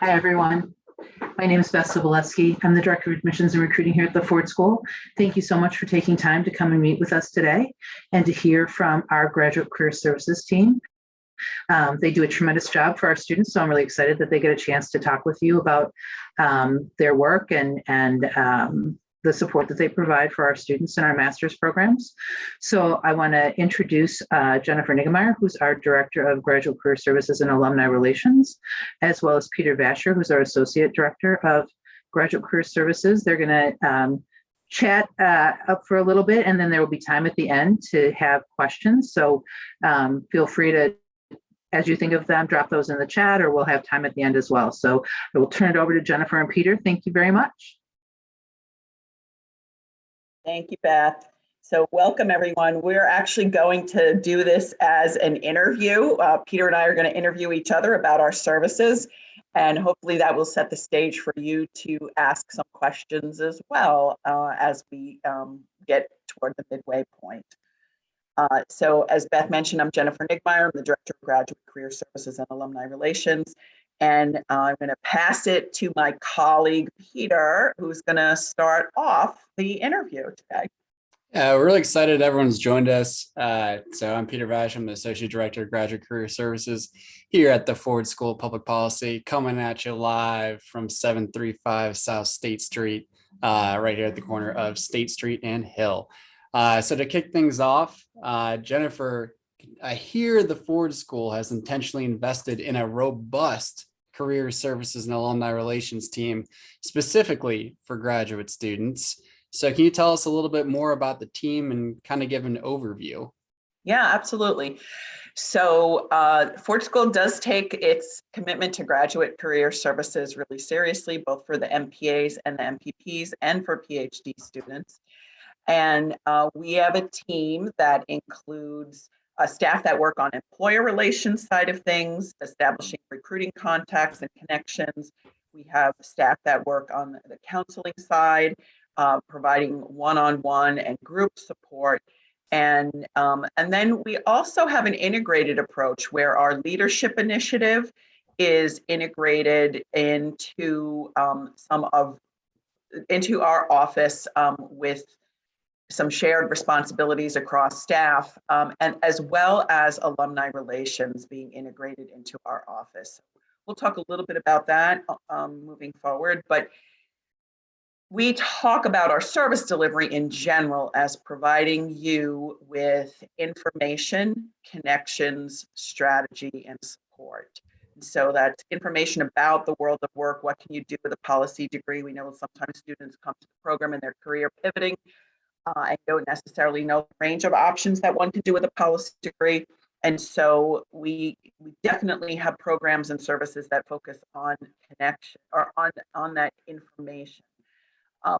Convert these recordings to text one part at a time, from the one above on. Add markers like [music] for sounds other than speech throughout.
Hi, everyone. My name is Beth Sobolewski. I'm the Director of Admissions and Recruiting here at the Ford School. Thank you so much for taking time to come and meet with us today and to hear from our Graduate Career Services team. Um, they do a tremendous job for our students, so I'm really excited that they get a chance to talk with you about um, their work and, and um, the support that they provide for our students in our master's programs. So I want to introduce uh, Jennifer Niggemeyer, who's our Director of Graduate Career Services and Alumni Relations, as well as Peter Vasher, who's our Associate Director of Graduate Career Services. They're going to um, chat uh, up for a little bit, and then there will be time at the end to have questions. So um, feel free to as you think of them, drop those in the chat or we'll have time at the end as well. So I will turn it over to Jennifer and Peter. Thank you very much. Thank you, Beth. So welcome everyone. We're actually going to do this as an interview. Uh, Peter and I are going to interview each other about our services and hopefully that will set the stage for you to ask some questions as well uh, as we um, get toward the midway point. Uh, so as Beth mentioned, I'm Jennifer Niggemeyer. I'm the Director of Graduate Career Services and Alumni Relations. And uh, I'm going to pass it to my colleague, Peter, who's going to start off the interview today. Yeah, we're really excited everyone's joined us. Uh, so I'm Peter Vash, I'm the Associate Director of Graduate Career Services here at the Ford School of Public Policy, coming at you live from 735 South State Street, uh, right here at the corner of State Street and Hill. Uh, so to kick things off, uh, Jennifer, I hear the Ford School has intentionally invested in a robust career services and alumni relations team specifically for graduate students. So can you tell us a little bit more about the team and kind of give an overview? Yeah, absolutely. So uh, Ford School does take its commitment to graduate career services really seriously, both for the MPAs and the MPPs and for PhD students. And uh, we have a team that includes uh, staff that work on employer relations side of things, establishing recruiting contacts and connections. We have staff that work on the counseling side, uh, providing one-on-one -on -one and group support. And, um, and then we also have an integrated approach where our leadership initiative is integrated into um, some of into our office um, with some shared responsibilities across staff, um, and as well as alumni relations being integrated into our office. We'll talk a little bit about that um, moving forward, but we talk about our service delivery in general as providing you with information, connections, strategy, and support. So that's information about the world of work. What can you do with a policy degree? We know sometimes students come to the program and their career pivoting uh, I don't necessarily know the range of options that one can do with a policy degree. And so we, we definitely have programs and services that focus on connection or on, on that information. Um,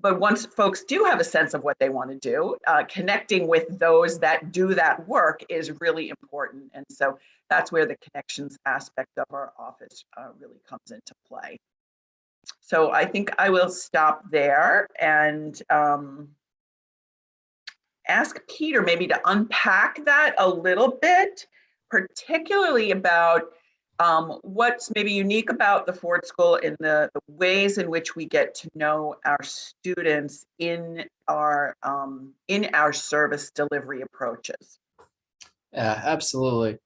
but once folks do have a sense of what they want to do, uh, connecting with those that do that work is really important. And so that's where the connections aspect of our office uh, really comes into play so I think I will stop there and um, ask Peter maybe to unpack that a little bit, particularly about um, what's maybe unique about the Ford School in the, the, ways in which we get to know our students in our um, in our service delivery approaches. Yeah, absolutely.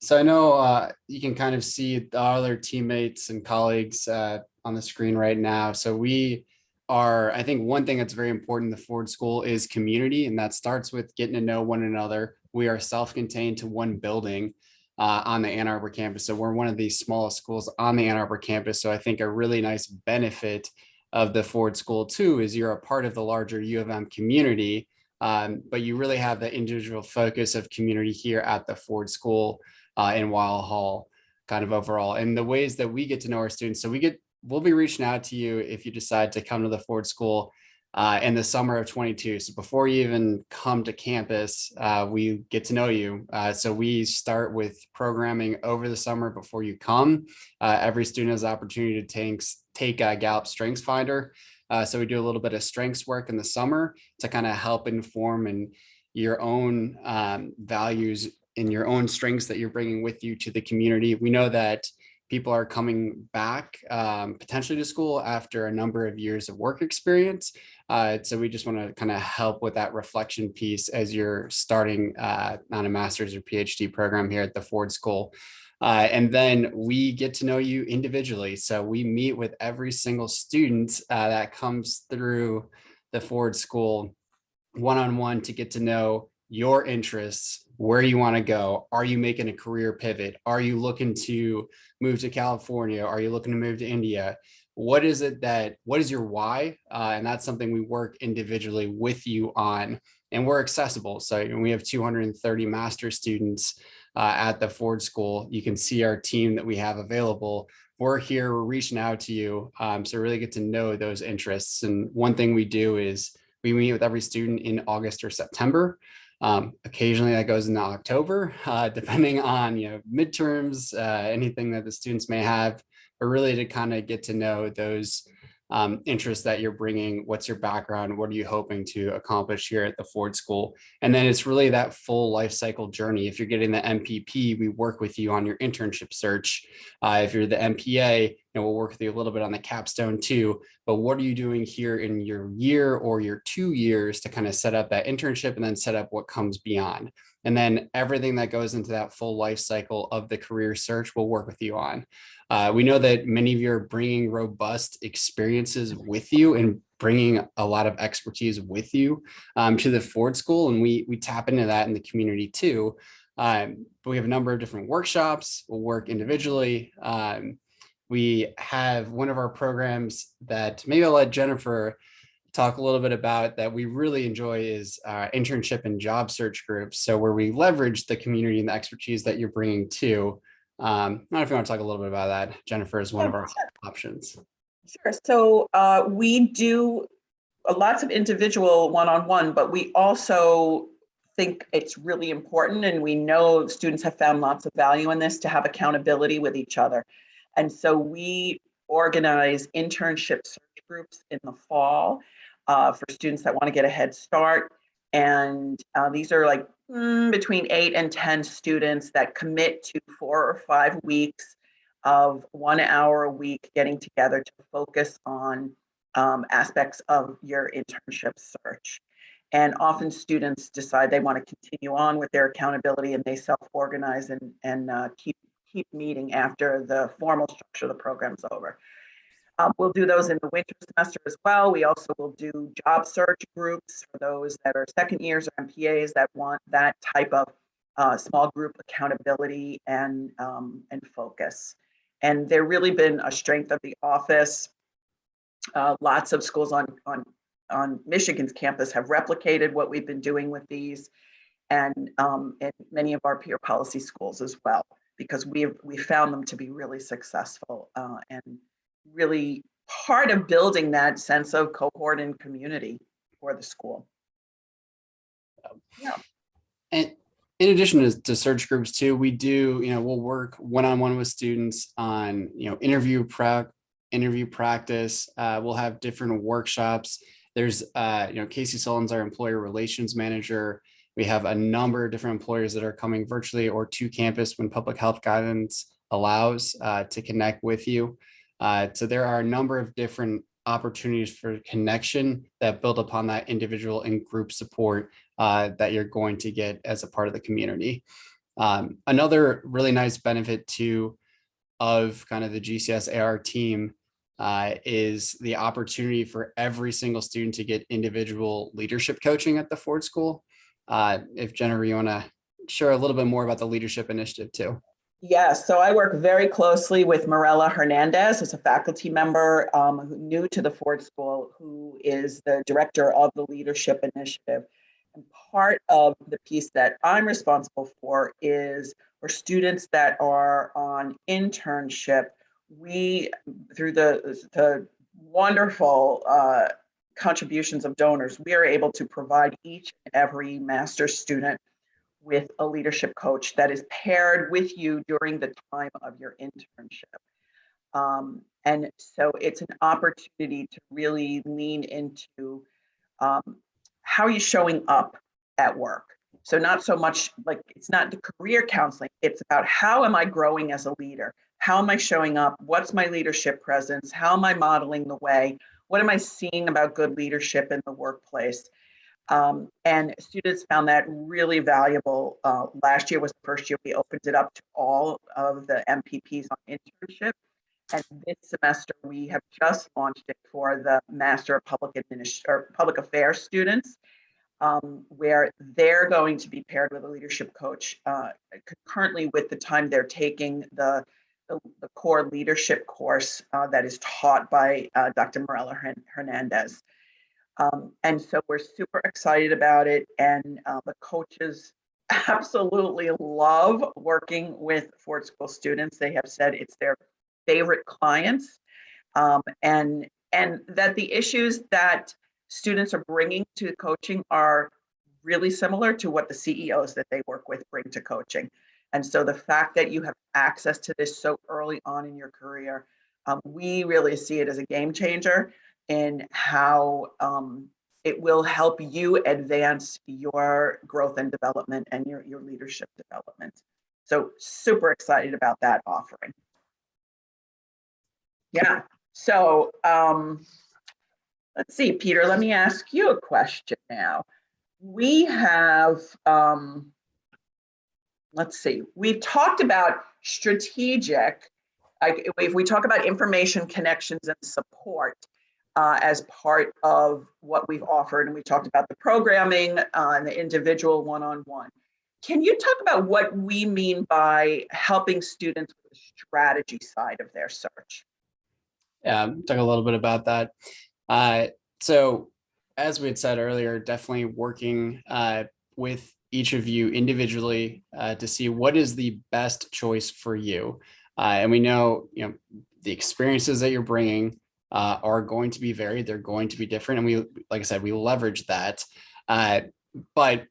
So I know uh, you can kind of see the other teammates and colleagues uh, on the screen right now. So we are, I think one thing that's very important in the Ford School is community, and that starts with getting to know one another. We are self-contained to one building uh, on the Ann Arbor campus. So we're one of the smallest schools on the Ann Arbor campus. So I think a really nice benefit of the Ford School too is you're a part of the larger U of M community, um, but you really have the individual focus of community here at the Ford School uh, in Weill Hall kind of overall. And the ways that we get to know our students. So we get we'll be reaching out to you if you decide to come to the Ford School uh, in the summer of 22. So before you even come to campus, uh, we get to know you. Uh, so we start with programming over the summer before you come. Uh, every student has the opportunity to take, take a Gallup Strengths Finder. Uh, so we do a little bit of strengths work in the summer to kind of help inform and your own um, values and your own strengths that you're bringing with you to the community. We know that people are coming back um, potentially to school after a number of years of work experience. Uh, so we just want to kind of help with that reflection piece as you're starting uh, on a master's or PhD program here at the Ford School. Uh, and then we get to know you individually. So we meet with every single student uh, that comes through the Ford School one-on-one to get to know your interests, where you want to go. Are you making a career pivot? Are you looking to move to California? Are you looking to move to India? What is it that, what is your why? Uh, and that's something we work individually with you on and we're accessible. So we have 230 master students uh, at the Ford School. You can see our team that we have available. We're here, we're reaching out to you. Um, so really get to know those interests. And one thing we do is we meet with every student in August or September. Um, occasionally that goes into October, uh, depending on you know midterms, uh, anything that the students may have, but really to kind of get to know those um, interests that you're bringing, what's your background, what are you hoping to accomplish here at the Ford School? And then it's really that full life cycle journey. If you're getting the MPP, we work with you on your internship search. Uh, if you're the MPA, you know, we'll work with you a little bit on the capstone too, but what are you doing here in your year or your two years to kind of set up that internship and then set up what comes beyond? And then everything that goes into that full life cycle of the career search we'll work with you on. Uh, we know that many of you are bringing robust experiences with you and bringing a lot of expertise with you um, to the Ford School. And we, we tap into that in the community too. Um, but we have a number of different workshops. We'll work individually. Um, we have one of our programs that maybe I'll let Jennifer talk a little bit about that we really enjoy is uh, internship and job search groups. So where we leverage the community and the expertise that you're bringing to. Um, I don't know if you want to talk a little bit about that. Jennifer is one of our options. Sure. So uh, we do lots of individual one-on-one, but we also think it's really important and we know students have found lots of value in this to have accountability with each other. And so we organize internship search groups in the fall uh, for students that want to get a head start. And uh, these are like between eight and 10 students that commit to four or five weeks of one hour a week getting together to focus on um, aspects of your internship search. And often students decide they want to continue on with their accountability and they self-organize and, and uh, keep, keep meeting after the formal structure of the program's over. Um, we'll do those in the winter semester as well. We also will do job search groups for those that are second years or MPAs that want that type of uh, small group accountability and, um, and focus. And they're really been a strength of the office. Uh, lots of schools on, on, on Michigan's campus have replicated what we've been doing with these and, um, and many of our peer policy schools as well, because we we found them to be really successful uh, and really part of building that sense of cohort and community for the school. Yeah. And in addition to, to search groups too, we do, you know, we'll work one-on-one -on -one with students on, you know, interview prep, interview practice. Uh, we'll have different workshops. There's, uh, you know, Casey Sullivan's our employer relations manager. We have a number of different employers that are coming virtually or to campus when public health guidance allows uh, to connect with you. Uh, so there are a number of different opportunities for connection that build upon that individual and group support uh, that you're going to get as a part of the community. Um, another really nice benefit too of kind of the GCS AR team uh, is the opportunity for every single student to get individual leadership coaching at the Ford School. Uh, if Jennifer, you want to share a little bit more about the leadership initiative too. Yes, so I work very closely with Morella Hernandez, who's a faculty member um, new to the Ford School, who is the director of the Leadership Initiative. And part of the piece that I'm responsible for is for students that are on internship, we, through the, the wonderful uh, contributions of donors, we are able to provide each and every master's student with a leadership coach that is paired with you during the time of your internship. Um, and so it's an opportunity to really lean into um, how are you showing up at work? So not so much like it's not the career counseling, it's about how am I growing as a leader? how am I showing up? What's my leadership presence? How am I modeling the way? What am I seeing about good leadership in the workplace? Um, and students found that really valuable. Uh, last year was the first year we opened it up to all of the MPPs on internship. And this semester, we have just launched it for the Master of Public Administration or Public Affairs students, um, where they're going to be paired with a leadership coach uh, concurrently with the time they're taking the, the, the core leadership course uh, that is taught by uh, Dr. Morella Hernandez. Um, and so we're super excited about it. And uh, the coaches [laughs] absolutely love working with Ford School students. They have said it's their favorite clients um, and and that the issues that students are bringing to coaching are really similar to what the CEOs that they work with bring to coaching. And so the fact that you have access to this so early on in your career, um, we really see it as a game changer in how um, it will help you advance your growth and development and your, your leadership development. So super excited about that offering. Yeah, so um, let's see, Peter, let me ask you a question now. We have, um, let's see, we've talked about strategic, like if we talk about information connections and support uh, as part of what we've offered, and we talked about the programming uh, and the individual one-on-one. -on -one. Can you talk about what we mean by helping students with the strategy side of their search? Yeah, talk a little bit about that. Uh, so as we had said earlier, definitely working uh, with each of you individually uh, to see what is the best choice for you. Uh, and we know, you know, the experiences that you're bringing uh, are going to be varied. They're going to be different. And we, like I said, we leverage that. Uh, but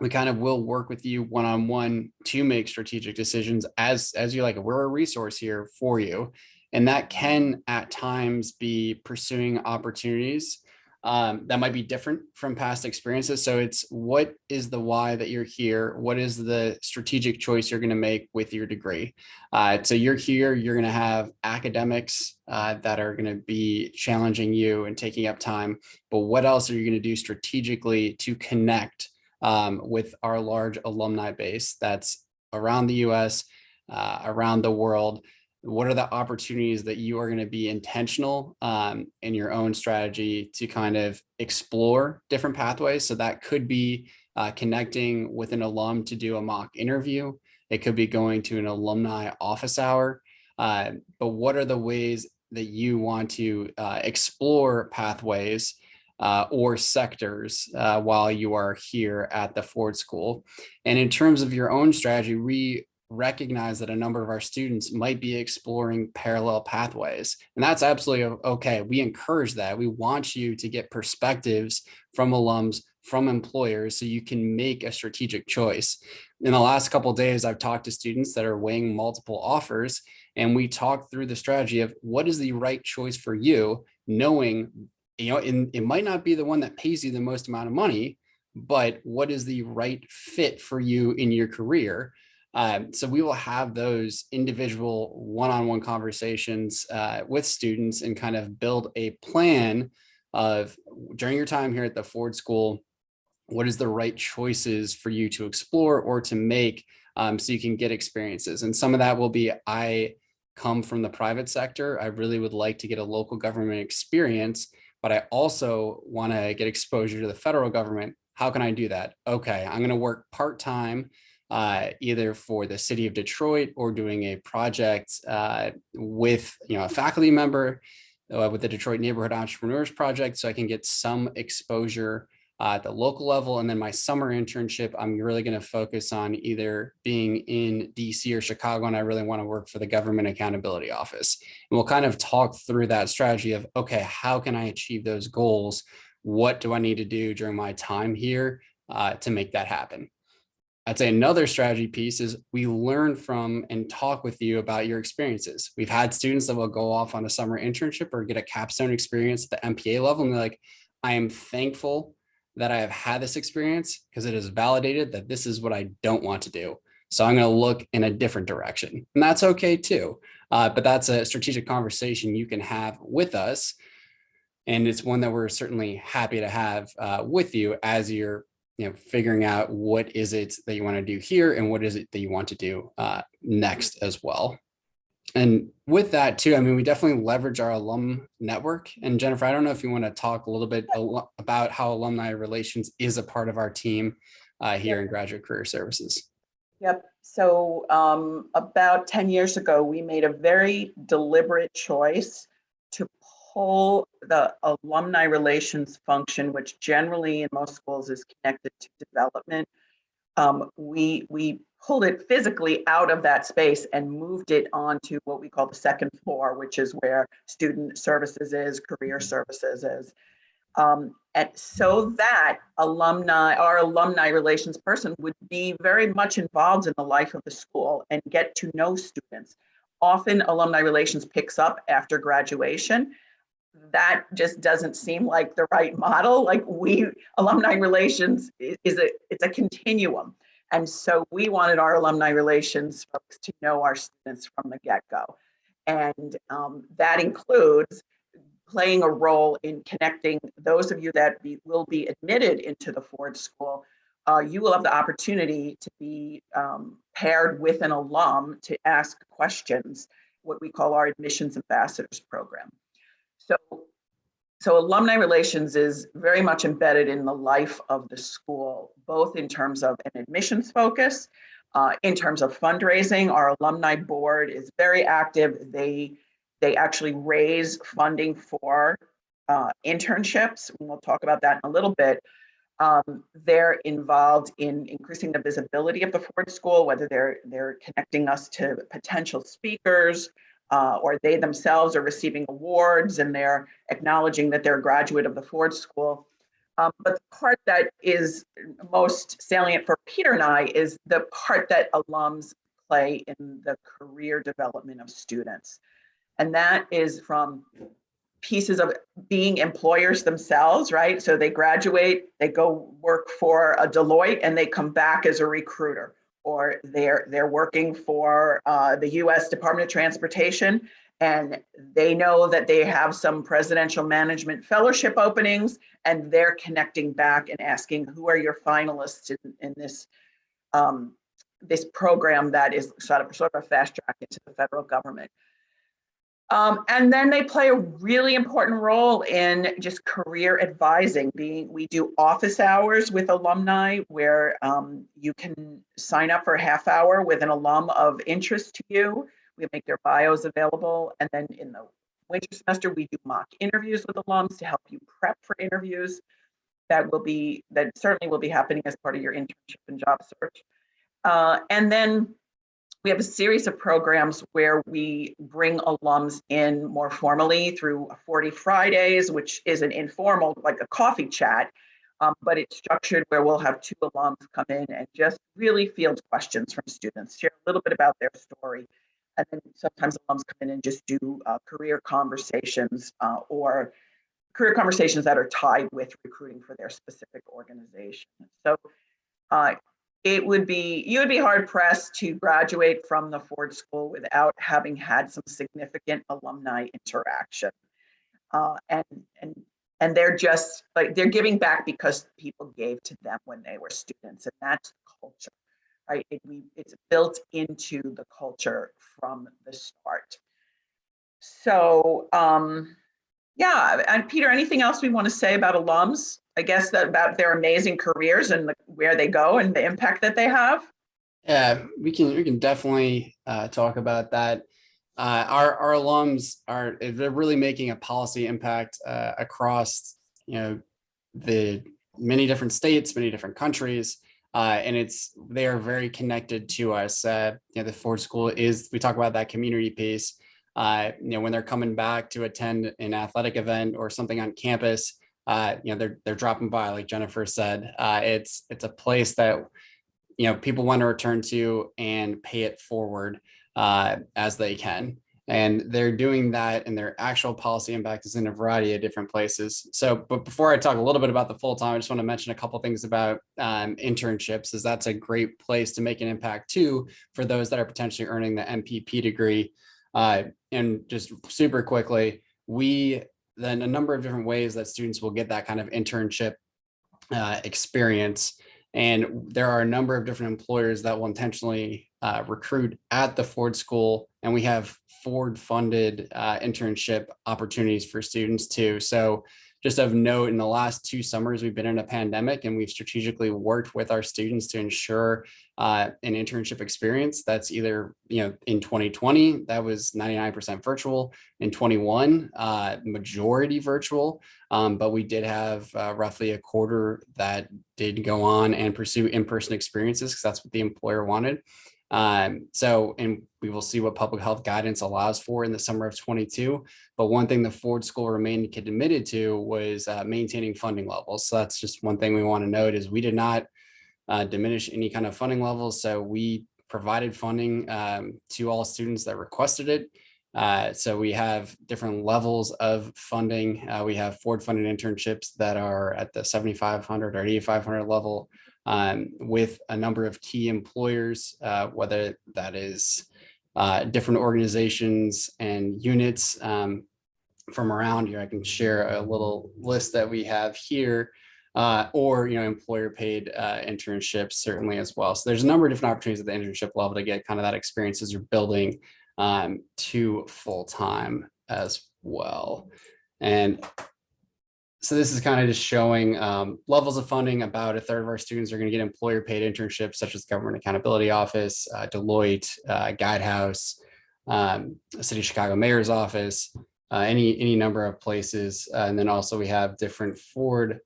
we kind of will work with you one-on-one -on -one to make strategic decisions as, as you like. We're a resource here for you. And that can at times be pursuing opportunities um, that might be different from past experiences. So it's what is the why that you're here? What is the strategic choice you're going to make with your degree? Uh, so you're here, you're going to have academics uh, that are going to be challenging you and taking up time. But what else are you going to do strategically to connect um, with our large alumni base that's around the US, uh, around the world? What are the opportunities that you are going to be intentional um, in your own strategy to kind of explore different pathways. So that could be uh, connecting with an alum to do a mock interview. It could be going to an alumni office hour. Uh, but what are the ways that you want to uh, explore pathways uh, or sectors uh, while you are here at the Ford School? And in terms of your own strategy, we recognize that a number of our students might be exploring parallel pathways. And that's absolutely okay. We encourage that. We want you to get perspectives from alums, from employers, so you can make a strategic choice. In the last couple days, I've talked to students that are weighing multiple offers, and we talked through the strategy of what is the right choice for you, knowing you know, in, it might not be the one that pays you the most amount of money, but what is the right fit for you in your career? Um, so we will have those individual one-on-one -on -one conversations uh, with students and kind of build a plan of during your time here at the Ford School, what is the right choices for you to explore or to make um, so you can get experiences. And some of that will be, I come from the private sector. I really would like to get a local government experience, but I also want to get exposure to the federal government. How can I do that? Okay, I'm going to work part-time uh, either for the city of Detroit or doing a project uh, with you know a faculty member uh, with the Detroit Neighborhood Entrepreneurs Project so I can get some exposure uh, at the local level. And then my summer internship, I'm really going to focus on either being in DC or Chicago, and I really want to work for the Government Accountability Office. And we'll kind of talk through that strategy of, okay, how can I achieve those goals? What do I need to do during my time here uh, to make that happen? I'd say another strategy piece is we learn from and talk with you about your experiences. We've had students that will go off on a summer internship or get a capstone experience at the MPA level and they're like, I am thankful that I have had this experience because it has validated that this is what I don't want to do. So I'm going to look in a different direction. And that's okay too. Uh, but that's a strategic conversation you can have with us. And it's one that we're certainly happy to have uh, with you as you're you know, figuring out what is it that you want to do here and what is it that you want to do uh, next as well. And with that too, I mean, we definitely leverage our alum network. And Jennifer, I don't know if you want to talk a little bit about how alumni relations is a part of our team uh, here in Graduate Career Services. Yep. So um, about 10 years ago, we made a very deliberate choice pull the alumni relations function, which generally in most schools is connected to development. Um, we, we pulled it physically out of that space and moved it onto what we call the second floor, which is where student services is, career services is. Um, and so that alumni, our alumni relations person would be very much involved in the life of the school and get to know students. Often alumni relations picks up after graduation. That just doesn't seem like the right model. Like we, alumni relations is, a, it's a continuum. And so we wanted our alumni relations folks to know our students from the get-go. And um, that includes playing a role in connecting those of you that be, will be admitted into the Ford School. Uh, you will have the opportunity to be um, paired with an alum to ask questions, what we call our admissions ambassadors program. So, so alumni relations is very much embedded in the life of the school, both in terms of an admissions focus, uh, in terms of fundraising. Our alumni board is very active. They they actually raise funding for uh, internships. And we'll talk about that in a little bit. Um, they're involved in increasing the visibility of the Ford School, whether they're they're connecting us to potential speakers, uh, or they themselves are receiving awards and they're acknowledging that they're a graduate of the Ford School. Um, but the part that is most salient for Peter and I is the part that alums play in the career development of students. And that is from pieces of being employers themselves, right? So they graduate, they go work for a Deloitte and they come back as a recruiter or they're they're working for uh, the U.S. Department of Transportation, and they know that they have some presidential management fellowship openings, and they're connecting back and asking who are your finalists in, in this um, this program that is sort of sort of a fast track into the federal government. Um, and then they play a really important role in just career advising. Being we do office hours with alumni where um, you can sign up for a half hour with an alum of interest to you. We make their bios available, and then in the winter semester we do mock interviews with alums to help you prep for interviews. That will be that certainly will be happening as part of your internship and job search. Uh, and then we have a series of programs where we bring alums in more formally through 40 Fridays, which is an informal, like a coffee chat, um, but it's structured where we'll have two alums come in and just really field questions from students, share a little bit about their story. And then sometimes alums come in and just do uh, career conversations uh, or career conversations that are tied with recruiting for their specific organization. So uh, it would be you would be hard pressed to graduate from the Ford School without having had some significant alumni interaction. Uh, and and and they're just like they're giving back because people gave to them when they were students, and that's the culture, right? It, we, it's built into the culture from the start. So um, yeah, and Peter, anything else we want to say about alums? I guess that about their amazing careers and the, where they go and the impact that they have. Yeah, we can we can definitely uh, talk about that. Uh, our our alums are they're really making a policy impact uh, across you know the many different states, many different countries, uh, and it's they are very connected to us. Uh, you know, the Ford School is we talk about that community piece. Uh, you know, when they're coming back to attend an athletic event or something on campus, uh, you know, they're they're dropping by, like Jennifer said. Uh, it's it's a place that you know people want to return to and pay it forward uh, as they can. And they're doing that and their actual policy impact is in a variety of different places. So, but before I talk a little bit about the full-time, I just want to mention a couple things about um, internships, is that's a great place to make an impact too, for those that are potentially earning the MPP degree. Uh, and just super quickly, we then a number of different ways that students will get that kind of internship uh, experience. And there are a number of different employers that will intentionally uh, recruit at the Ford School, and we have Ford funded uh, internship opportunities for students too. So just of note, in the last two summers, we've been in a pandemic and we've strategically worked with our students to ensure uh, an internship experience that's either, you know, in 2020, that was 99% virtual, in 21, uh, majority virtual, um, but we did have uh, roughly a quarter that did go on and pursue in-person experiences because that's what the employer wanted. Um, so, and we will see what public health guidance allows for in the summer of 22. But one thing the Ford School remained committed to was uh, maintaining funding levels. So that's just one thing we want to note is we did not uh, diminish any kind of funding levels. So we provided funding um, to all students that requested it. Uh, so we have different levels of funding. Uh, we have Ford funded internships that are at the 7,500 or 8,500 level um, with a number of key employers, uh, whether that is uh, different organizations and units um, from around here. I can share a little list that we have here. Uh, or you know employer paid uh, internships certainly as well. So there's a number of different opportunities at the internship level to get kind of that experience as you're building um, to full time as well. And so this is kind of just showing um, levels of funding. About a third of our students are going to get employer paid internships such as Government Accountability Office, uh, Deloitte, uh, Guidehouse, um, City of Chicago Mayor's Office, uh, any any number of places. Uh, and then also we have different Ford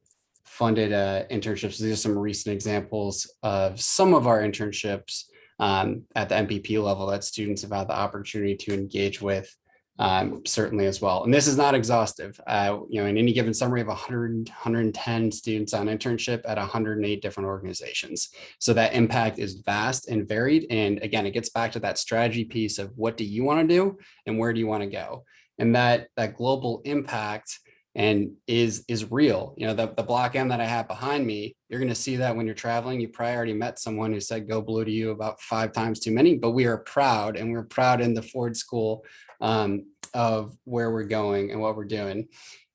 funded uh, internships. These are some recent examples of some of our internships um, at the MPP level that students have had the opportunity to engage with um, certainly as well. And this is not exhaustive. Uh, you know, in any given summary of 100, 110 students on internship at 108 different organizations. So that impact is vast and varied. And again, it gets back to that strategy piece of what do you want to do and where do you want to go? And that that global impact and is is real. You know, the, the block M that I have behind me, you're going to see that when you're traveling, you probably already met someone who said go blue to you about five times too many, but we are proud and we're proud in the Ford school um, of where we're going and what we're doing.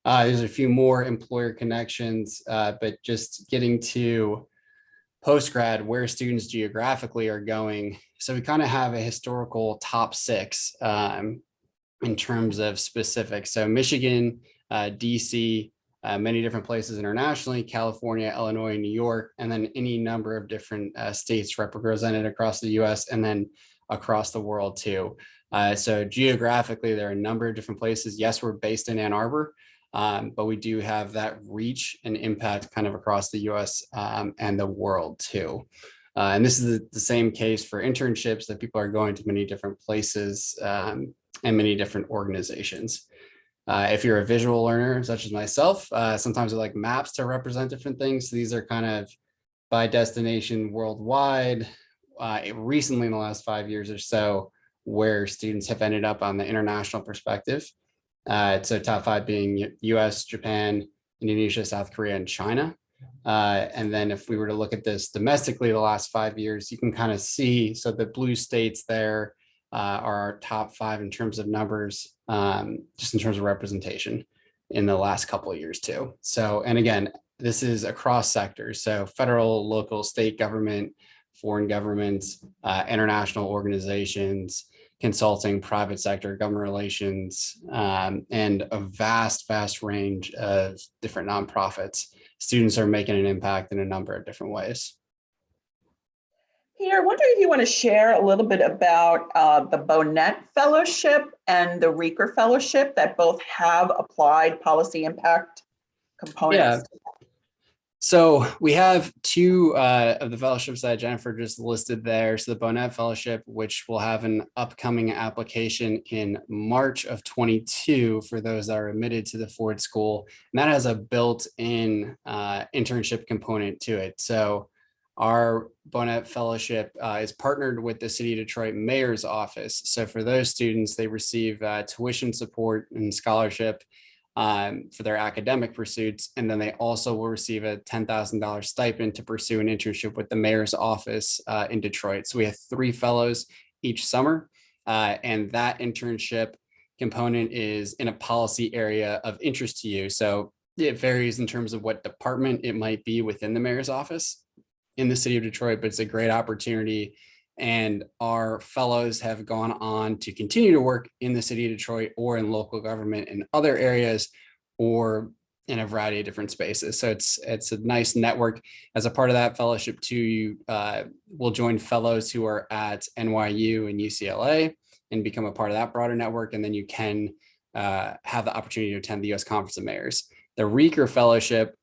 Uh, there's a few more employer connections, uh, but just getting to post-grad where students geographically are going. So we kind of have a historical top six um, in terms of specifics. So Michigan, DC, uh, many different places internationally, California, Illinois, New York, and then any number of different uh, states represented across the US and then across the world too. Uh, so geographically, there are a number of different places. Yes, we're based in Ann Arbor, um, but we do have that reach and impact kind of across the US um, and the world too. Uh, and this is the, the, same case for internships that people are going to many different places um, and many different organizations. Uh, if you're a visual learner, such as myself, uh, sometimes I like maps to represent different things. So these are kind of by destination worldwide. Uh, recently, in the last five years or so, where students have ended up on the international perspective. Uh, so top five being US, Japan, Indonesia, South Korea, and China. Uh, and then if we were to look at this domestically the last five years, you can kind of see, so the blue states there uh, are our top five in terms of numbers, um, just in terms of representation in the last couple of years too. So, and again, this is across sectors. So federal, local, state government, foreign governments, uh, international organizations, consulting, private sector, government relations, um, and a vast, vast range of different nonprofits. Students are making an impact in a number of different ways. Peter, I wonder if you want to share a little bit about uh, the Bohnett Fellowship and the Riecker Fellowship that both have applied policy impact components. Yeah. So we have two uh, of the fellowships that Jennifer just listed there. So the Bohnett Fellowship, which will have an upcoming application in March of 22 for those that are admitted to the Ford School. And that has a built-in uh, internship component to it. So our Bohnett Fellowship uh, is partnered with the City of Detroit Mayor's Office. So for those students, they receive uh, tuition support and scholarship um, for their academic pursuits. And then they also will receive a $10,000 stipend to pursue an internship with the Mayor's Office uh, in Detroit. So we have three fellows each summer. uh, and that internship component is in a policy area of interest to you. So it varies in terms of what department it might be within the mayor's office in the city of Detroit, but it's a great opportunity. And our fellows have gone on to continue to work in the city of Detroit or in local government in other areas or in a variety of different spaces. So it's it's a nice network. As a part of that fellowship too, you uh, will join fellows who are at NYU and UCLA and become a part of that broader network. And then you can uh, have the opportunity to attend the US Conference of Mayors. The Riecker Fellowship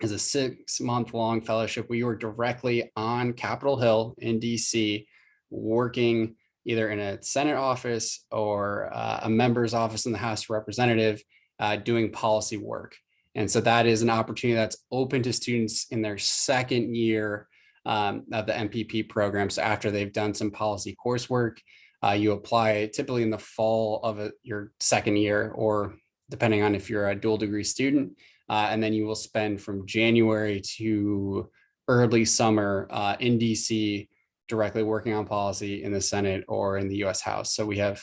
is a six month long fellowship. We were directly on Capitol Hill in DC, working either in a Senate office or uh, a member's office in the House of Representative uh, doing policy work. And so that is an opportunity that's open to students in their second year um, of the MPP program. So after they've done some policy coursework, uh, you apply typically in the fall of a, your second year or depending on if you're a dual degree student. Uh, and then you will spend from January to early summer uh, in DC directly working on policy in the Senate or in the US House. So we have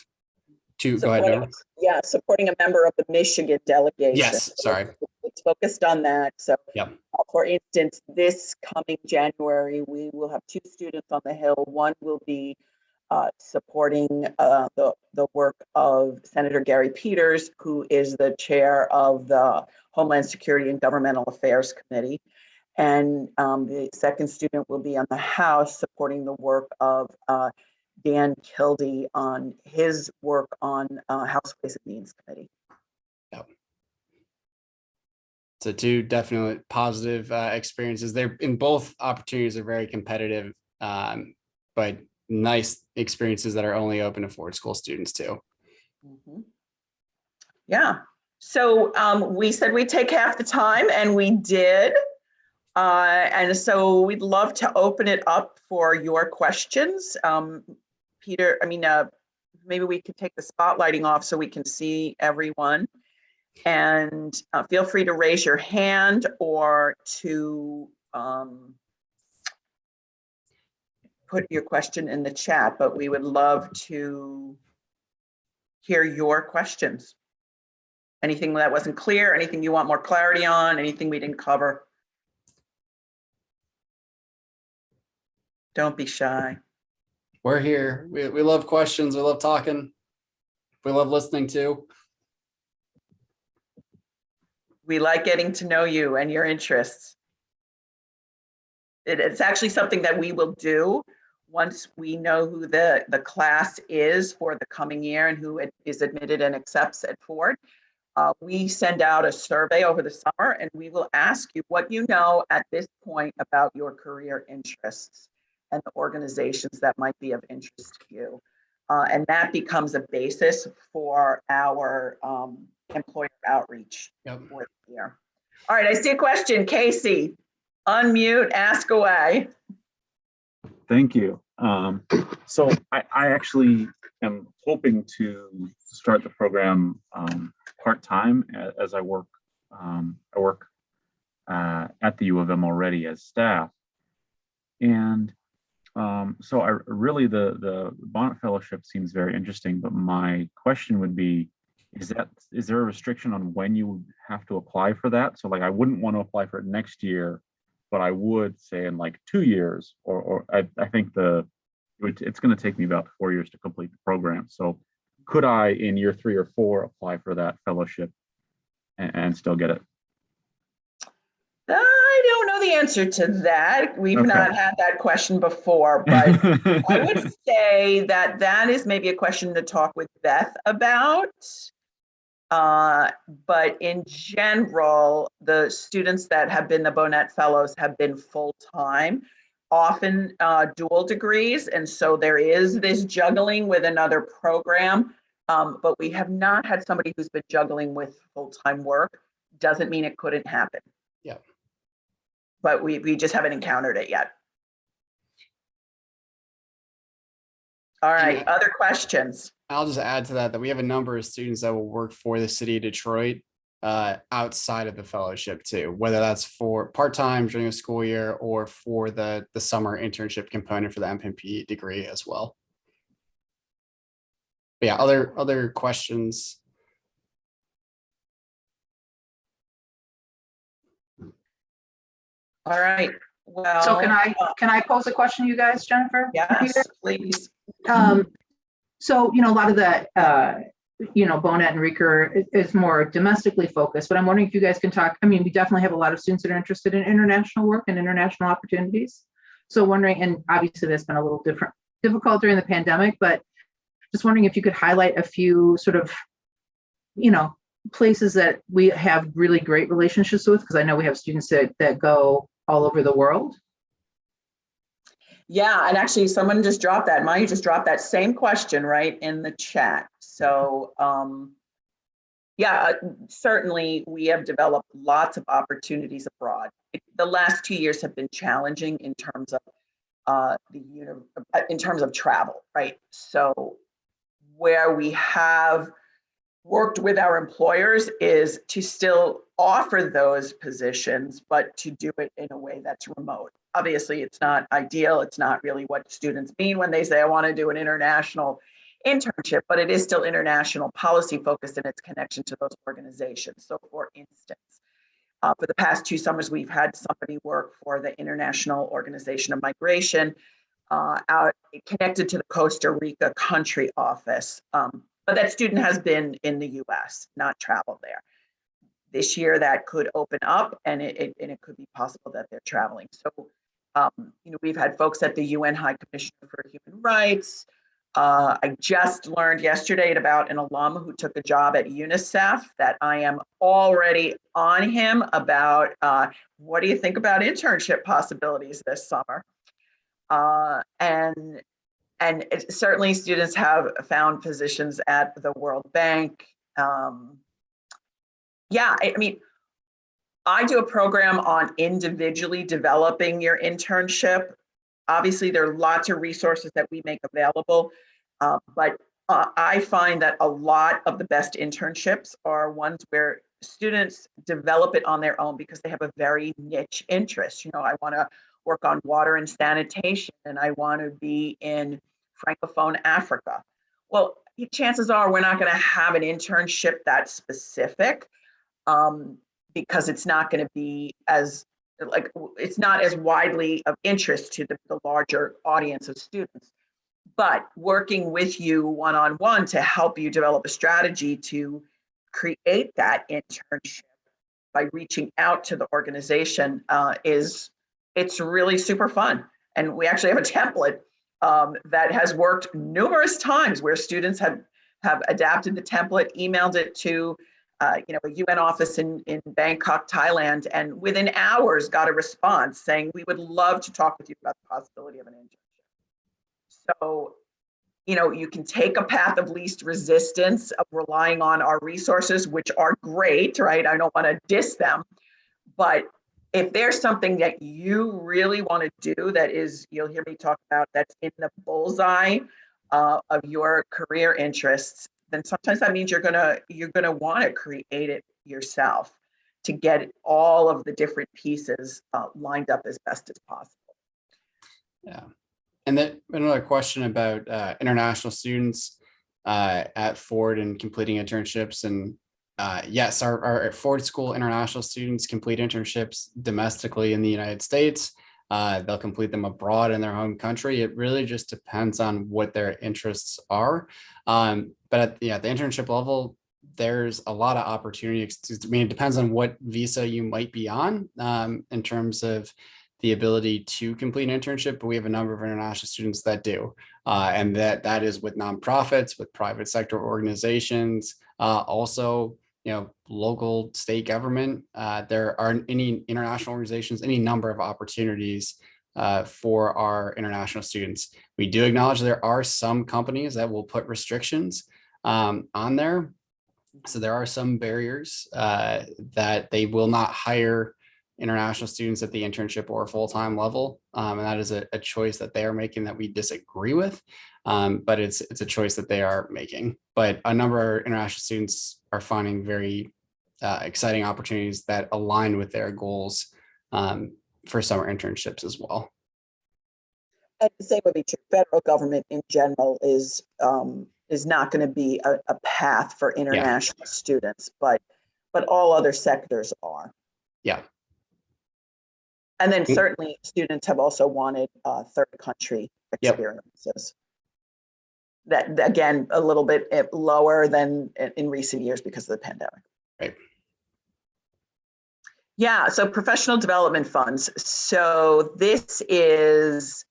two, go ahead. Yeah, supporting a member of the Michigan delegation. Yes, sorry. It's focused on that. So. Yep. uh, For instance, this coming January, we will have two students on the Hill. One will be uh, supporting uh, the, the work of Senator Gary Peters, who is the chair of the Homeland Security and Governmental Affairs Committee. And um, the second student will be on the House supporting the work of uh, Dan Kildee on his work on uh, House Ways and Means Committee. So two definitely positive uh, experiences. They're in both opportunities are very competitive, um, but nice experiences that are only open to Ford School students too. Mhm. Yeah, so um, we said we'd take half the time and we did. Uh, and so we'd love to open it up for your questions. Um, Peter, I mean, uh, maybe we could take the spotlighting off so we can see everyone. And uh, feel free to raise your hand or to um, put your question in the chat, but we would love to hear your questions. Anything that wasn't clear, anything you want more clarity on, anything we didn't cover? Don't be shy. We're here. We, we love questions. We love talking. We love listening too. We like getting to know you and your interests. It- it's actually something that we will do once we know who the, the class is for the coming year and who it is admitted and accepts at Ford. Uh, we send out a survey over the summer and we will ask you what you know at this point about your career interests and the organizations that might be of interest to you. Uh, and that becomes a basis for our um, employer outreach Yep. for the year. All right, I see a question. Casey, unmute, ask away. Thank you. Um, so I, I actually am hoping to start the program um, part-time as I work, um, I work uh, at the U of M already as staff. And um, so I really, the, the Bohnett Fellowship seems very interesting, but my question would be, is that, is there a restriction on when you have to apply for that? So like, I wouldn't want to apply for it next year, but I would say in like two years, or, or I, I think the, it it's gonna take me about four years to complete the program. So could I, in year three or four, apply for that fellowship and, and still get it? I don't know the answer to that. We've Okay. not had that question before, but [laughs] I would say that that is maybe a question to talk with Beth about. Uh, But in general, the students that have been the Bohnett Fellows have been full-time, often uh, dual degrees. And so there is this juggling with another program. Um, But we have not had somebody who's been juggling with full-time work. Doesn't mean it couldn't happen. Yeah. But we, we just haven't encountered it yet. All right, Yeah. other questions? I'll just add to that, that we have a number of students that will work for the city of Detroit uh, outside of the fellowship too, whether that's for part-time during the school year or for the, the summer internship component for the MPP degree as well. But Yeah, other, other questions? All right, well. So can I, can I pose a question to you guys, Jennifer? Yes, please. Um, so, you know, a lot of the, uh, you know, Bohnett and Riecker i- is more domestically focused, but I'm wondering if you guys can talk, I mean, we definitely have a lot of students that are interested in international work and international opportunities. So wondering, and obviously that's been a little different, difficult during the pandemic, but just wondering if you could highlight a few sort of, you know, places that we have really great relationships with, because I know we have students that, that go all over the world. Yeah, and actually, someone just dropped that. Maya just dropped that same question right in the chat. So, um, yeah, uh, certainly we have developed lots of opportunities abroad. The last two years have been challenging in terms of uh, the uh, in terms of travel, right? So, where we have worked with our employers is to still offer those positions, but to do it in a way that's remote. Obviously, it's not ideal. It's not really what students mean when they say, I want to do an international internship, but it is still international policy focused in its connection to those organizations. So for instance, uh, for the past two summers, we've had somebody work for the International Organization of Migration uh, out connected to the Costa Rica country office. Um, but that student has been in the US, not traveled there. This year that could open up and it, it- and it could be possible that they're traveling. So, um, you know, we've had folks at the UN High Commissioner for Human Rights. Uh, I just learned yesterday about an alum who took a job at UNICEF that I am already on him about, uh, what do you think about internship possibilities this summer? Uh, and and it- certainly students have found positions at the World Bank. Um, yeah, I, I mean, I do a program on individually developing your internship. Obviously, there are lots of resources that we make available, uh, but uh, I find that a lot of the best internships are ones where students develop it on their own because they have a very niche interest. You know, I want to work on water and sanitation, and I want to be in Francophone Africa. Well, chances are we're not going to have an internship that specific um, because it's not going to be as like it's not as widely of interest to the, the larger audience of students. But working with you one on one to help you develop a strategy to create that internship by reaching out to the organization uh, is it's really super fun. And we actually have a template um, that has worked numerous times where students have have adapted the template, emailed it to uh, you know a UN office in in Bangkok, Thailand, and within hours got a response saying we would love to talk with you about the possibility of an internship. So you know you can take a path of least resistance of relying on our resources, which are great, right? I don't want to diss them, but if there's something that you really want to do that is, you'll hear me talk about that's in the bullseye uh, of your career interests, then sometimes that means you're gonna you're gonna want to create it yourself to get all of the different pieces uh, lined up as best as possible. Yeah. And then another question about uh, international students uh, at Ford and completing internships. And uh, yes, our, our Ford School international students complete internships domestically in the United States. Uh, they'll complete them abroad in their home country. It really just depends on what their interests are. Um, but at the, at the internship level, there's a lot of opportunity. I mean, it depends on what visa you might be on um, in terms of the ability to complete an internship, but we have a number of international students that do. Uh, and that that is with nonprofits, with private sector organizations, uh, also, you know, local state government. Uh, there are any international organizations, any number of opportunities uh, for our international students. We do acknowledge there are some companies that will put restrictions um, on there. So there are some barriers uh, that they will not hire international students at the internship or full-time level. Um, and that is a, a choice that they are making that we disagree with. Um, but it's it's a choice that they are making. But a number of international students are finding very uh, exciting opportunities that align with their goals um, for summer internships as well. And the same would be true. Federal government in general is, um, is not going to be a, a path for international students, but, but all other sectors are. Yeah. And then Mm. certainly students have also wanted, uh, third country experiences. That, that, again, a little bit eh, lower than in, in recent years because of the pandemic. Right. Yeah, so professional development funds. So this is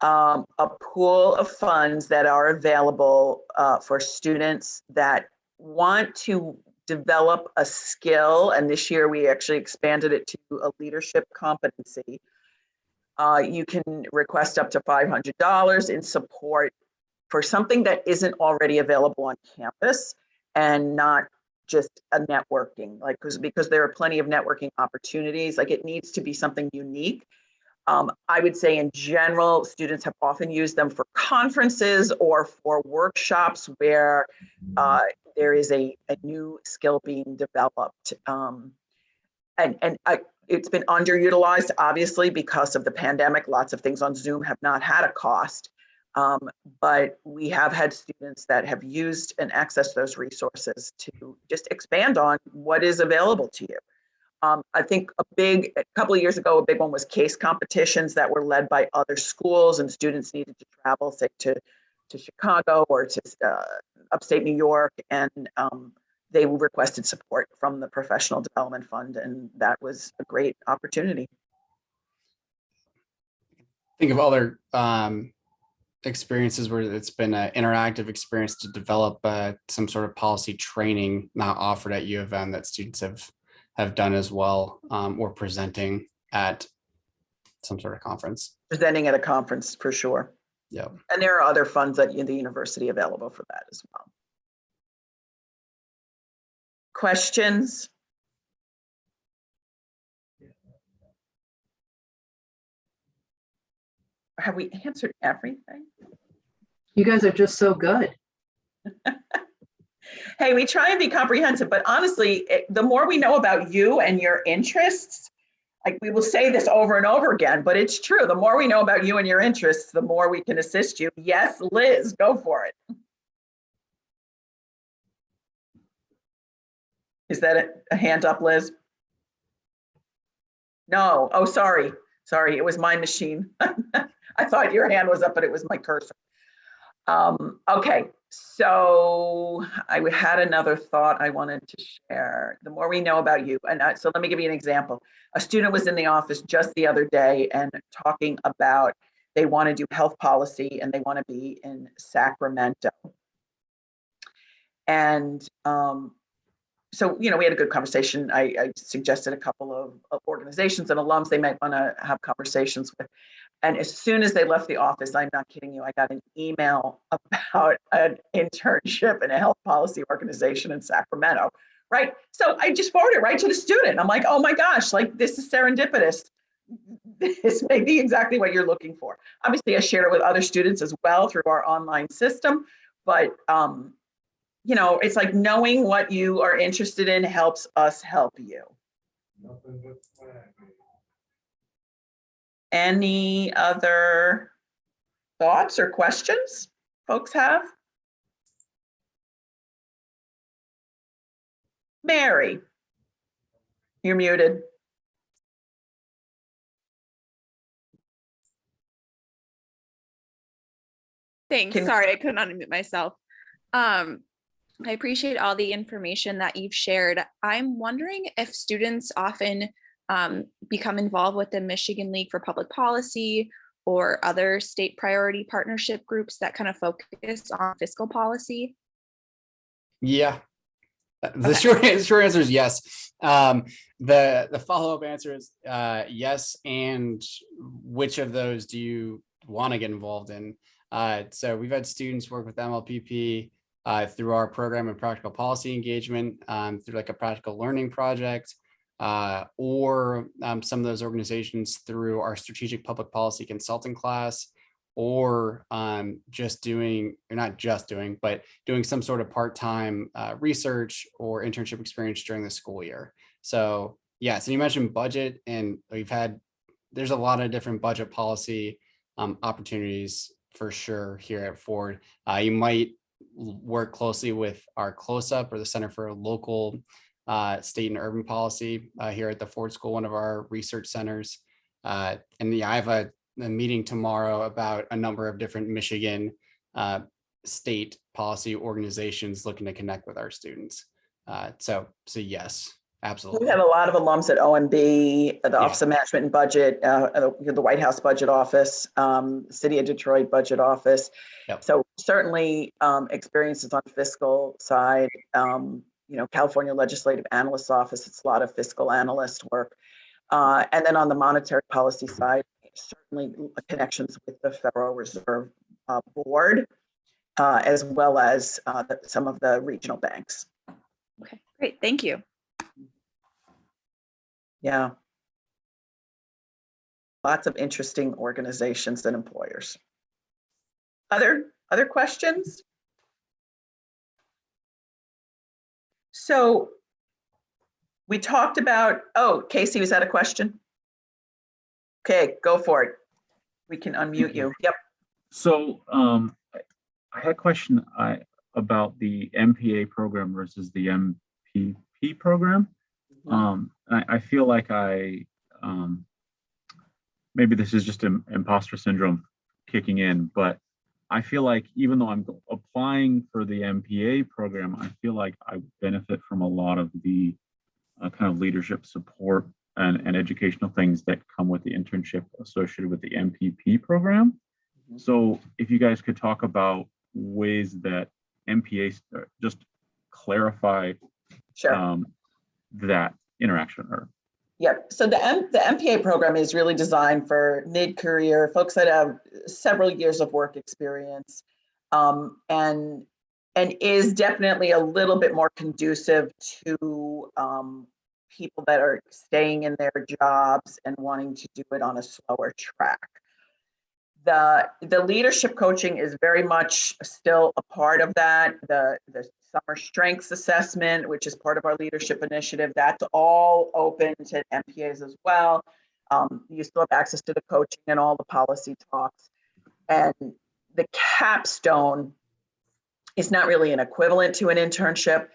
um, a pool of funds that are available uh, for students that want to develop a skill. And this year we actually expanded it to a leadership competency. Uh, you can request up to $500 in support for something that isn't already available on campus and not just a networking, like, because, because there are plenty of networking opportunities, like it needs to be something unique. Um, I would say in general, students have often used them for conferences or for workshops where uh, there is a, a new skill being developed. Um, and and I, it's been underutilized, obviously, because of the pandemic. Lots of things on Zoom have not had a cost. Um, but we have had students that have used and accessed those resources to just expand on what is available to you. Um, I think a big, a couple of years ago, a big one was case competitions that were led by other schools and students needed to travel, say to, to Chicago or to uh, upstate New York. And um, they requested support from the Professional Development Fund. And that was a great opportunity. Think of other um, experiences where it's been an interactive experience to develop uh, some sort of policy training not offered at U of M that students have have done as well um, or presenting at some sort of conference. Presenting at a conference for sure. Yeah. And there are other funds at the university available for that as well. Questions? Have we answered everything? You guys are just so good. [laughs] Hey, we try and be comprehensive, but honestly, it- the more we know about you and your interests, like we will say this over and over again, but it's true. The more we know about you and your interests, the more we can assist you. Yes, Liz, go for it. Is that a- a hand up, Liz? No, oh, sorry, sorry, it was my machine. [laughs] I thought your hand was up, but it was my cursor. Um, okay, so I had another thought I wanted to share. The more we know about you, and I, so let me give you an example. A student was in the office just the other day and talking about they want to do health policy and they want to be in Sacramento. And um, so, you know, we had a good conversation. I, I suggested a couple of, of organizations and alums they might want to have conversations with. And as soon as they left the office, I'm not kidding you, I got an email [laughs] about an internship in a health policy organization in Sacramento, right? So I just forwarded it right to the student. I'm like, oh my gosh, like this is serendipitous. [laughs] This may be exactly what you're looking for. Obviously, I shared it with other students as well through our online system, but um, you know, it's like knowing what you are interested in helps us help you. Any other thoughts or questions folks have? Mary, you're muted. Thanks. Can- Sorry, I couldn't unmute myself. Um, I appreciate all the information that you've shared. I'm wondering if students often um, become involved with the Michigan League for Public Policy or other state priority partnership groups that kind of focus on fiscal policy. Yeah. Uh, The Okay. short, [laughs] short answer is yes. Um, the, the follow-up answer is, uh, yes. And which of those do you want to get involved in? Uh, so we've had students work with MLPP, uh, through our program of practical policy engagement, um, through like a practical learning project. Uh, or um, some of those organizations through our strategic public policy consulting class, or um, just doing, or not just doing, but doing some sort of part-time uh, research or internship experience during the school year. So yeah, so you mentioned budget and we've had, there's a lot of different budget policy um, opportunities for sure here at Ford. Uh, you might work closely with our CLOSUP or the Center for Local uh, State and Urban Policy uh, here at the Ford School, one of our research centers. Uh, and yeah, I have a, a meeting tomorrow about a number of different Michigan uh, state policy organizations looking to connect with our students. Uh, so, so yes, absolutely. We have a lot of alums at OMB, the Yeah. Office of Management and Budget, uh, uh, the White House Budget Office, um, City of Detroit Budget Office. Yep. So certainly um, experiences on fiscal side, um, you know, California Legislative Analyst Office, it's a lot of fiscal analyst work. Uh, And then on the monetary policy side, certainly connections with the Federal Reserve uh, Board, uh, as well as uh, the- some of the regional banks. Okay, great. Thank you. Yeah. Lots of interesting organizations and employers. Other, other questions? So we talked about, oh, Casey, was that a question? Okay, go for it. We can unmute you. Yep. So um, I- had a question I, about the MPA program versus the MPP program. Um, I, I feel like I, um, maybe this is just im- imposter syndrome kicking in, but I feel like even though I'm applying for the MPA program, I feel like I benefit from a lot of the uh, kind of leadership support and, and educational things that come with the internship associated with the MPP program. Mhm. So if you guys could talk about ways that MPA, uh, just clarify Sure. um, that interaction or Yep. So the M, the MPA program is really designed for mid-career folks that have several years of work experience. Um, and, and is definitely a little bit more conducive to, um, people that are staying in their jobs and wanting to do it on a slower track. The, the leadership coaching is very much still a part of that. The, the summer strengths assessment, which is part of our leadership initiative, that's all open to MPAs as well. Um, you still have access to the coaching and all the policy talks. And the capstone is not really an equivalent to an internship,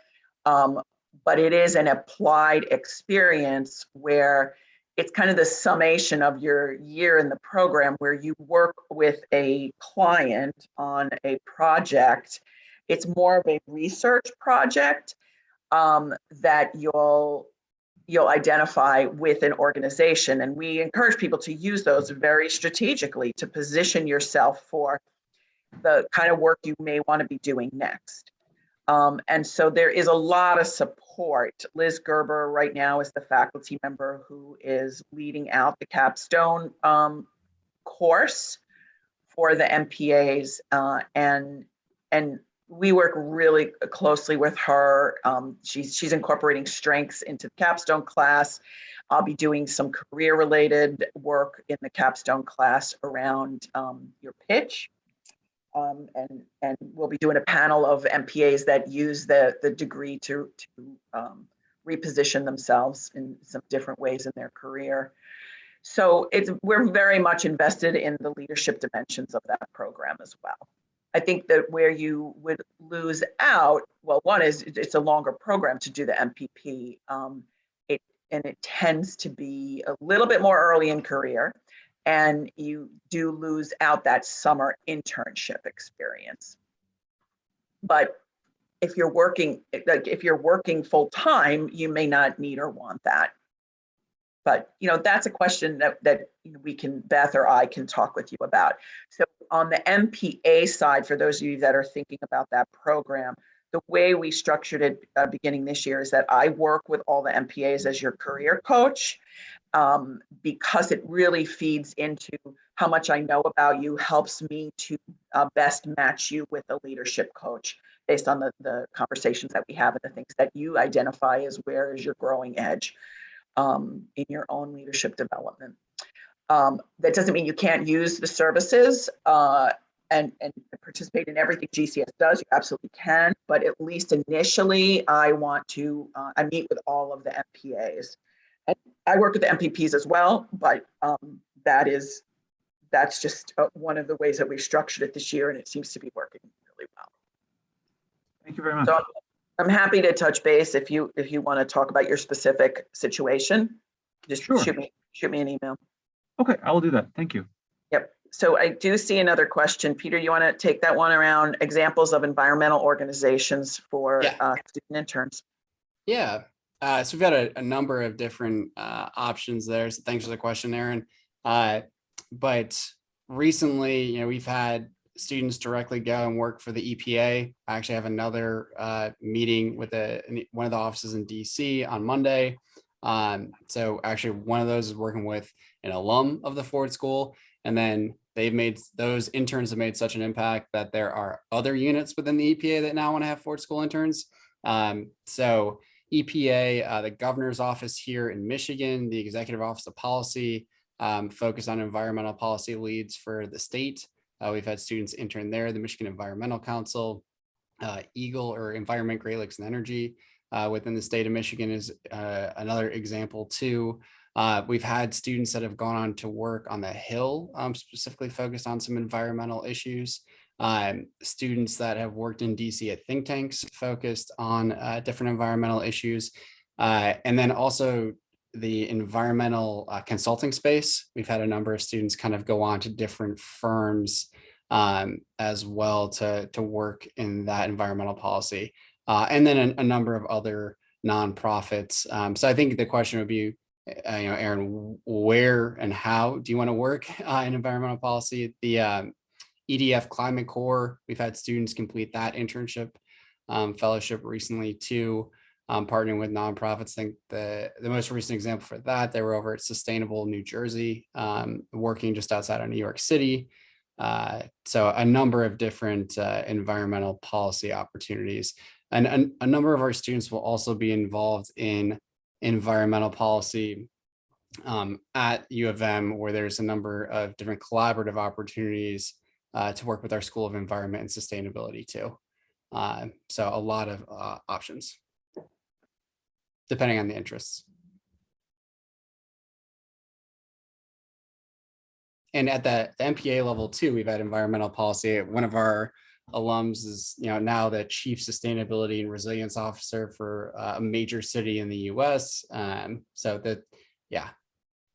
um, but it is an applied experience where it's kind of the summation of your year in the program where you work with a client on a project. It's more of a research project um, that you'll you'll identify with an organization. And we encourage people to use those very strategically to position yourself for the kind of work you may want to be doing next. Um, and so there is a lot of support. Liz Gerber right now is the faculty member who is leading out the capstone um, course for the MPAs. Uh, and, and we work really closely with her. Um, she's, she's incorporating strengths into the capstone class. I'll be doing some career related work in the capstone class around um, your pitch. Um, and, and we'll be doing a panel of MPAs that use the, the degree to, to um, reposition themselves in some different ways in their career. So it's, we're very much invested in the leadership dimensions of that program as well. I think that where you would lose out, well, one is it's a longer program to do the MPP. Um, it, and it tends to be a little bit more early in career and you do lose out that summer internship experience. But if you're working, like if you're working full time, you may not need or want that. But you know, that's a question that that we can, Beth or I can talk with you about. So on the MPA side, for those of you that are thinking about that program, the way we structured it uh, beginning this year is that I work with all the MPAs as your career coach um, because it really feeds into how much I know about you, helps me to uh, best match you with a leadership coach based on the, the conversations that we have and the things that you identify as where is your growing edge. um, in your own leadership development. Um, that doesn't mean you can't use the services uh, and, and participate in everything GCS does. You absolutely can, but at least initially, I want to, uh, I meet with all of the MPAs. And I work with the MPPs as well, but um, that is, that's just uh, one of the ways that we structured it this year, and it seems to be working really well. Thank you very much. So I'm happy to touch base if you, if you want to talk about your specific situation. Just Sure. shoot me, shoot me an email. Okay, I will do that. Thank you. Yep. So I do see another question. Peter, you want to take that one around examples of environmental organizations for Yeah. uh, student interns? Yeah, uh, so we've got a, a number of different uh, options there. So thanks for the question, Aaron. Uh, but recently, you know, we've had students directly go and work for the EPA. I actually have another uh, meeting with a, one of the offices in DC on Monday. Um, so actually, one of those is working with an alum of the Ford School, and then they've made those interns have made such an impact that there are other units within the EPA that now want to have Ford School interns. Um, so EPA, uh, the governor's office here in Michigan, the executive office of policy, um, focus on environmental policy leads for the state. Uh, we've had students intern there, the Michigan Environmental Council, uh, EGLE or Environment, Great Lakes and Energy uh, within the state of Michigan is uh, another example too. Uh, we've had students that have gone on to work on the Hill, um, specifically focused on some environmental issues um, students that have worked in DC at think tanks focused on uh, different environmental issues. Uh, and then also the environmental uh, consulting space. We've had a number of students kind of go on to different firms um, as well to, to work in that environmental policy. Uh, and then a, a number of other nonprofits. Um, so I think the question would be, uh, you know, Aaron, where and how do you want to work [laughs] uh, in environmental policy? The um, EDF Climate Corps, we've had students complete that internship um, fellowship recently too, um, partnering with nonprofits. I think the, the most recent example for that, they were over at Sustainable New Jersey, um, working just outside of New York City. Uh, so a number of different uh, environmental policy opportunities. And, and a number of our students will also be involved in environmental policy um, at U of M, where there's a number of different collaborative opportunities uh, to work with our School of Environment and Sustainability too. Uh, so a lot of uh, options, depending on the interests. And at the, the MPA level too, we've had environmental policy. At one of our alums is, you know, now the chief sustainability and resilience officer for uh, a major city in the US. Um, so that, yeah,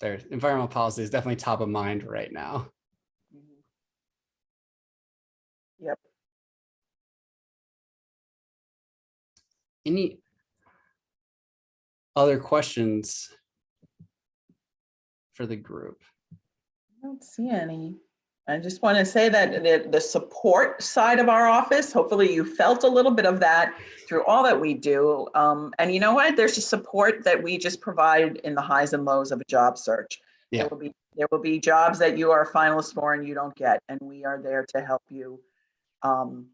their environmental policy is definitely top of mind right now. Yep. Any other questions for the group? I don't see any. I just want to say that the, the support side of our office, hopefully you felt a little bit of that through all that we do. Um, and you know what? There's a support that we just provide in the highs and lows of a job search. Yeah. There will be, there will be jobs that you are a finalist for and you don't get, and we are there to help you um,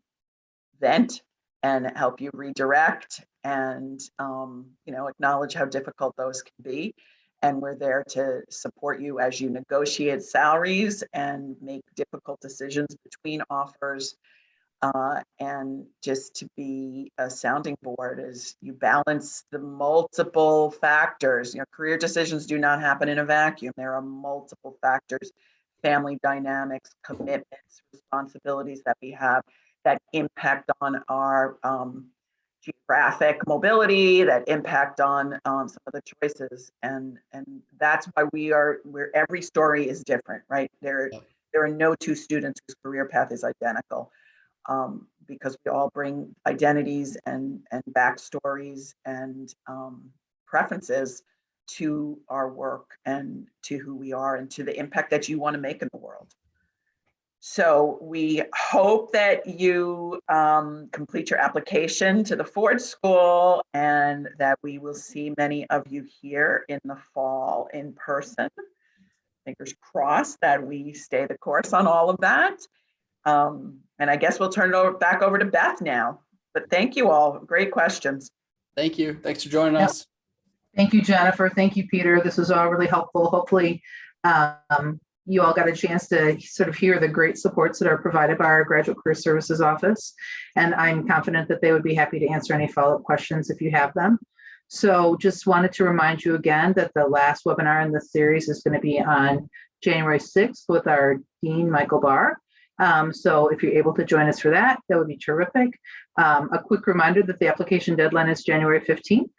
vent and help you redirect and, um, you know, acknowledge how difficult those can be. And we're there to support you as you negotiate salaries and make difficult decisions between offers. Uh, and just to be a sounding board as you balance the multiple factors. You know, career decisions do not happen in a vacuum. There are multiple factors, family dynamics, commitments, responsibilities that we have that impact on our um, geographic mobility, that impact on um, some of the choices. And, and that's why we are, where every story is different, right? There, there are no two students whose career path is identical. Um, because we all bring identities and, and backstories and um, preferences to our work and to who we are and to the impact that you want to make in the world. So we hope that you um, complete your application to the Ford School and that we will see many of you here in the fall in person. Fingers crossed that we stay the course on all of that. Um, and I guess we'll turn it over back over to Beth now. But thank you all. Great questions. Thank you. Thanks for joining Yep. us. Thank you, Jennifer. Thank you, Peter. This was all really helpful. Hopefully, um, you all got a chance to sort of hear the great supports that are provided by our Graduate Career Services Office. And I'm confident that they would be happy to answer any follow-up questions if you have them. So just wanted to remind you again that the last webinar in this series is going to be on January 6th with our Dean, Michael Barr. Um, so if you're able to join us for that, that would be terrific. Um, a quick reminder that the application deadline is January 15th.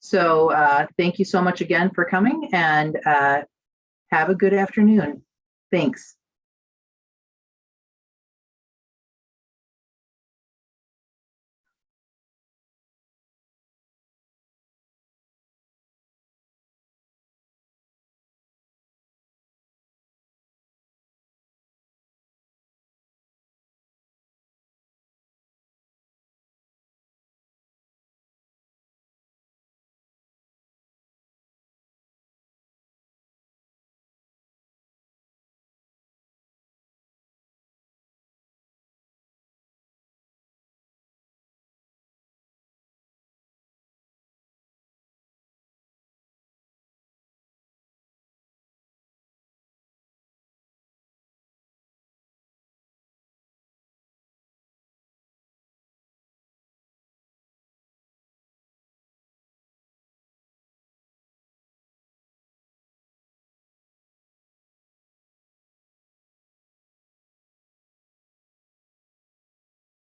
So uh, thank you so much again for coming and uh, have a good afternoon. Thanks.